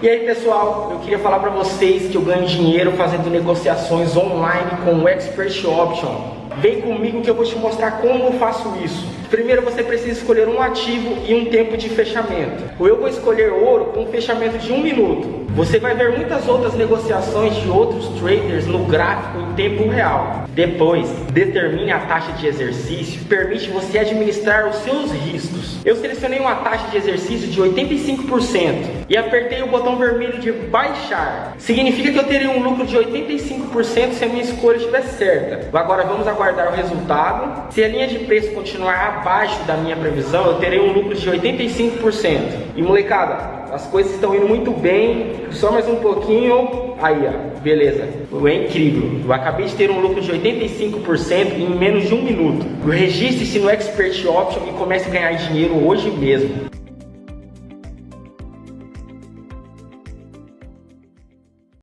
E aí pessoal, eu queria falar para vocês que eu ganho dinheiro fazendo negociações online com o Expert Option. Vem comigo que eu vou te mostrar como eu faço isso. Primeiro você precisa escolher um ativo e um tempo de fechamento. Eu vou escolher ouro com um fechamento de um minuto. Você vai ver muitas outras negociações de outros traders no gráfico em tempo real. Depois, determine a taxa de exercício, permite você administrar os seus riscos. Eu selecionei uma taxa de exercício de 85% e apertei o botão vermelho de baixar. Significa que eu terei um lucro de 85% se a minha escolha estiver certa. Agora vamos aguardar o resultado. Se a linha de preço continuar abaixo da minha previsão, eu terei um lucro de 85%. E molecada, as coisas estão indo muito bem, só mais um pouquinho, aí ó, beleza. É incrível, eu acabei de ter um lucro de 85% em menos de um minuto. Registre-se no Expert Option e comece a ganhar dinheiro hoje mesmo.